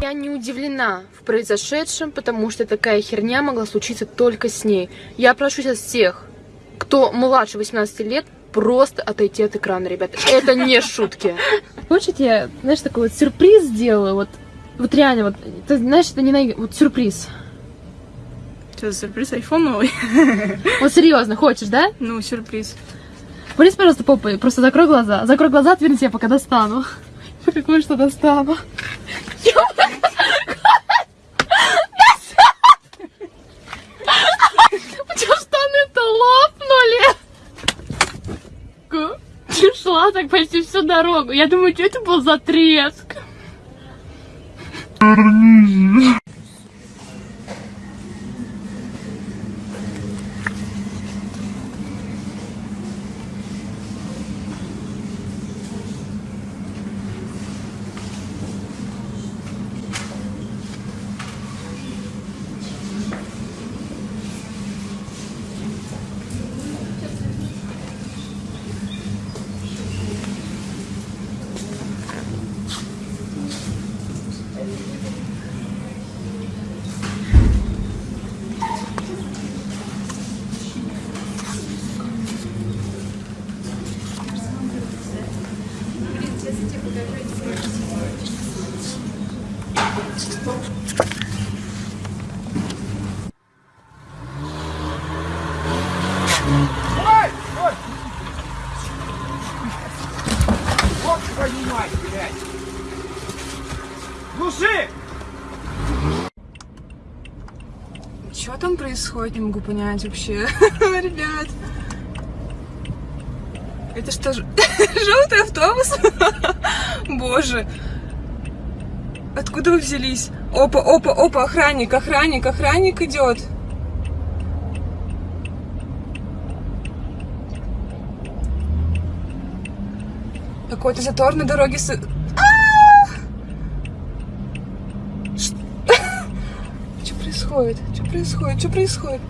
Я не удивлена в произошедшем, потому что такая херня могла случиться только с ней. Я прошу сейчас всех, кто младше 18 лет, просто отойти от экрана, ребята. Это не шутки. Хочешь, я, знаешь, такой вот сюрприз сделаю, вот, вот реально, вот, ты знаешь, это не на... вот сюрприз. Что, сюрприз айфон новый? Вот серьезно, хочешь, да? Ну, сюрприз. Полез, пожалуйста, попой, просто закрой глаза. Закрой глаза, отвернись, я пока достану. Какое что достану. У тебя штаны-то лопнули. Шла так почти всю дорогу. Я думаю, что это был за треск? Что там происходит, не могу понять вообще. Ребят. Это что, желтый автобус? Боже. Откуда вы взялись? Опа, опа, опа, охранник, охранник, охранник идет. Какой-то затор на дороге с... Что происходит? Что происходит? Что происходит?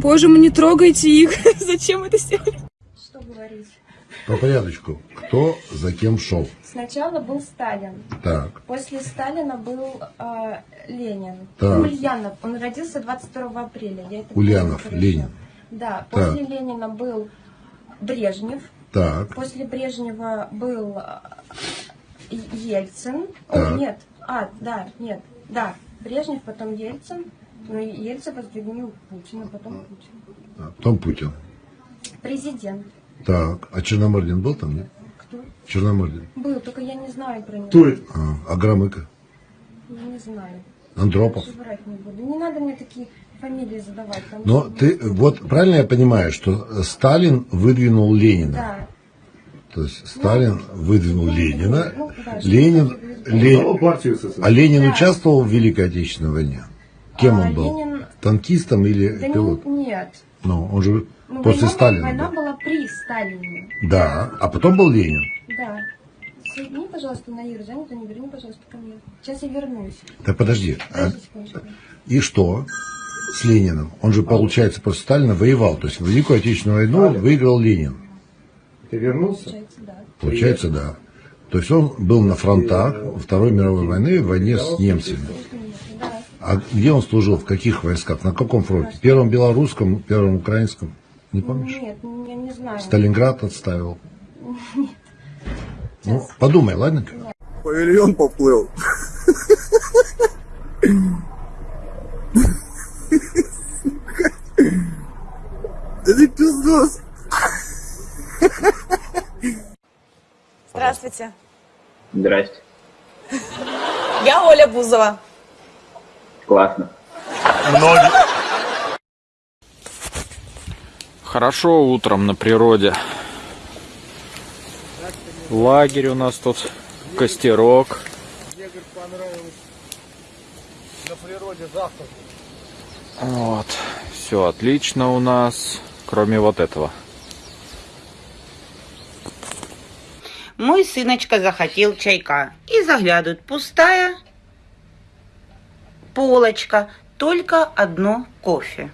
Боже мой, не трогайте их. Зачем это сделали? Что говорить? По порядочку. Кто за кем шел? Сначала был Сталин. Так. После Сталина был э, Ленин. Так. Ульянов. Он родился 22 апреля. Я это Ульянов. Ленин. Да. Так. После Ленина был Брежнев. Так. После Брежнева был э, Ельцин. Так. О, нет. А, да, нет. Да. Брежнев, потом Ельцин. Ну, и Ельцин воздвигнул Путина, потом Путин. А, Потом Путин. Президент. Так. А Черномырдин был там, нет? Кто? Черномырдин. Был, только я не знаю про него. А, а Громыко? Не знаю. Андропов? Не буду. Не надо мне такие фамилии задавать. Но что- ты, вот правильно я понимаю, что Сталин выдвинул Ленина? Да. То есть Сталин выдвинул Ну, Ленина, ну, да, Ленин, что-то Ле- а Ленин Да. участвовал в Великой Отечественной войне? Кем А, он был? Ленин- Танкистом или Да пилотом? не- нет. Ну, он же Ну, после война, Сталина Война был. была при Сталине. Да, а потом был Ленин. Да. Соедини, пожалуйста, на Иру, занято, не верни, пожалуйста, ко мне. Сейчас я вернусь. Так подожди, а- Подожди и что с Лениным? Он же, получается, после Сталина воевал. То есть в Великую Отечественную войну выиграл Ленин. Ты вернулся? Получается, да. Получается, да. То есть он был на фронтах Второй мировой войны, в войне с немцами. А где он служил? В каких войсках? На каком фронте? Первом белорусском, первом украинском? Не помнишь? Нет, я не знаю. Сталинград отставил. Ну, подумай, ладно? Павильон поплыл. Ты пиздос. Здравствуйте. Здрасте. Я Оля Бузова. Классно. Хорошо утром на природе. Лагерь у нас тут, костерок. Вот, все отлично у нас, кроме вот этого. Мой сыночка захотел чайка и заглядывает, пустая полочка, только одно кофе.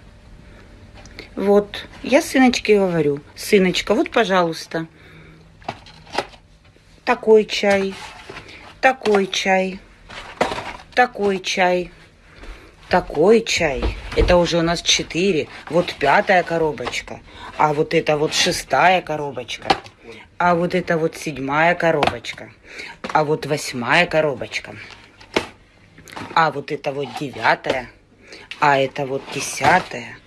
Вот, я сыночке говорю, сыночка, вот, пожалуйста, такой чай, такой чай, такой чай, такой чай. Это уже у нас четыре. Вот пятая коробочка. А вот это вот шестая коробочка. А вот это вот седьмая коробочка. А вот восьмая коробочка. А вот это вот девятая. А это вот десятая.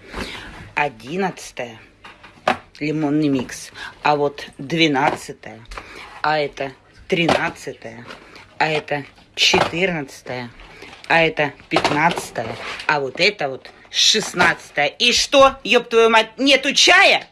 Одиннадцатая. Лимонный микс. А вот двенадцатая. А это тринадцатая. А это четырнадцатая. А это пятнадцатая. А вот это вот шестнадцатая. И что, ёб твою мать, нету чая?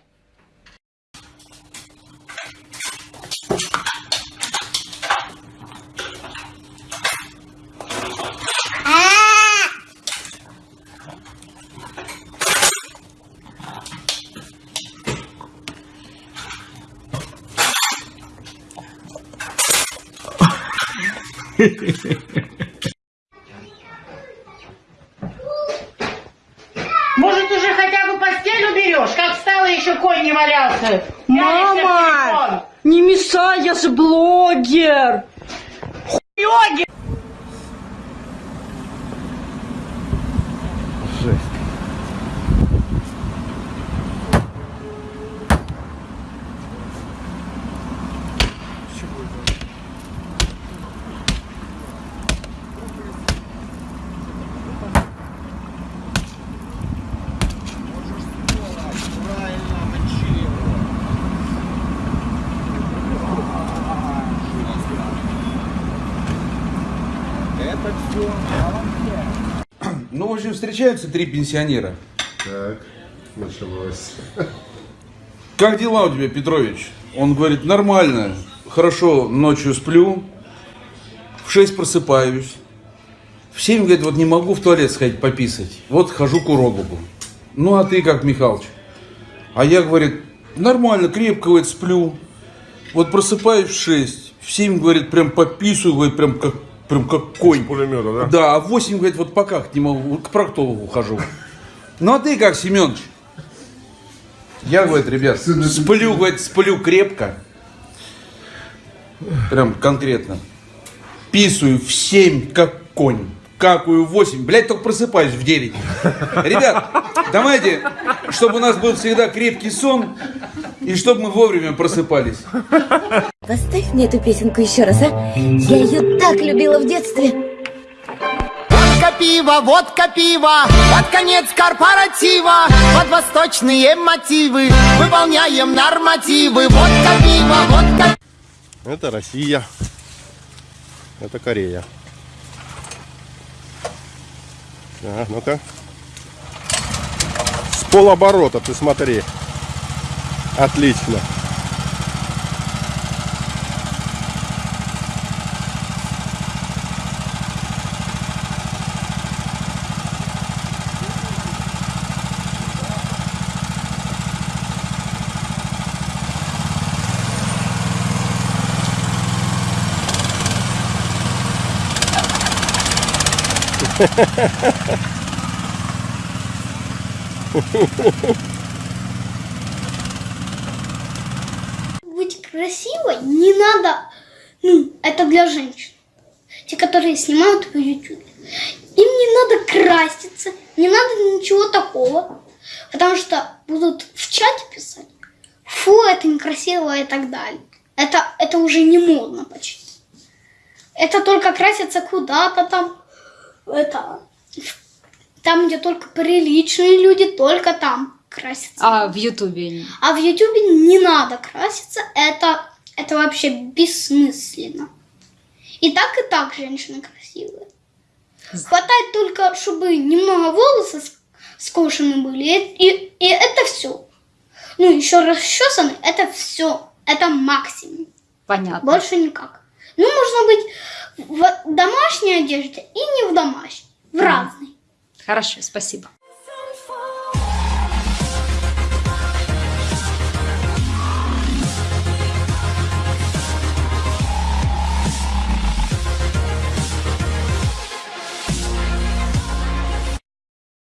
Может, уже хотя бы постель уберешь? Как встала, еще конь не валялся. Мама! Не мешай, я же блогер! Йоги! Ну, в общем, встречаются три пенсионера. Так, началось. Как дела у тебя, Петрович? Он говорит, нормально, хорошо, ночью сплю, в 6 просыпаюсь, в 7, говорит, вот не могу в туалет сходить пописать, вот хожу к урологу. Ну, а ты как, Михалыч? А я, говорит, нормально, крепко, говорит, сплю, вот просыпаюсь в 6, в 7, говорит, прям пописываю, говорит, прям как, прям как конь. Пулемета, да? Да, а в 8, говорит, вот пока не могу, к проктологу хожу. Ну, а ты как, Семенович? Я, говорит, ребят, сплю, говорит, сплю крепко. Прям конкретно. Писаю в 7, как конь. Какую в 8. Блять, только просыпаюсь в 9. Ребят, давайте, чтобы у нас был всегда крепкий сон, и чтобы мы вовремя просыпались. Поставь мне эту песенку еще раз, а? Я ее так любила в детстве. Водка пиво, водка пиво, под конец корпоратива, под восточные мотивы, выполняем нормативы. Водка пиво, водка Это Россия. Это Корея. Так, ну-ка. С полоборота, ты смотри. Отлично. Быть красивой не надо, ну, это для женщин. Те, которые снимают в YouTube. Им не надо краситься, не надо ничего такого. Потому что будут в чате писать, фу, это некрасиво и так далее. Это, это уже не модно почти. Это только краситься куда-то там. Это, там, где только приличные люди, только там красятся. А в Ютубе? А в Ютубе не надо краситься, это, это вообще бессмысленно. И так, и так женщины красивые. Хватает только, чтобы немного волосы скошены были, и, и, и это все. Ну, еще расчесаны, это все. Это максимум. Понятно. Больше никак. Ну, можно быть в домашней одежде и не в домашней. В разной. Хорошо, спасибо.